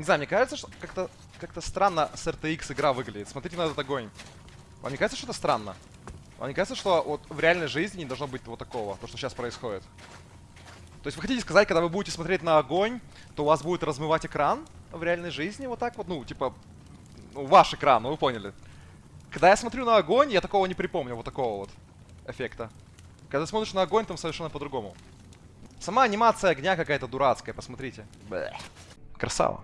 Не знаю, мне кажется, что как-то как-то странно с RTX игра выглядит. Смотрите на этот огонь. Вам не кажется, что это странно? Вам не кажется, что вот в реальной жизни не должно быть вот такого, то, что сейчас происходит? То есть вы хотите сказать, когда вы будете смотреть на огонь, то у вас будет размывать экран в реальной жизни вот так вот? Ну, типа, ну, ваш экран, ну вы поняли. Когда я смотрю на огонь, я такого не припомню, вот такого вот эффекта. Когда смотришь на огонь, там совершенно по-другому. Сама анимация огня какая-то дурацкая, посмотрите. Бэ. Красава.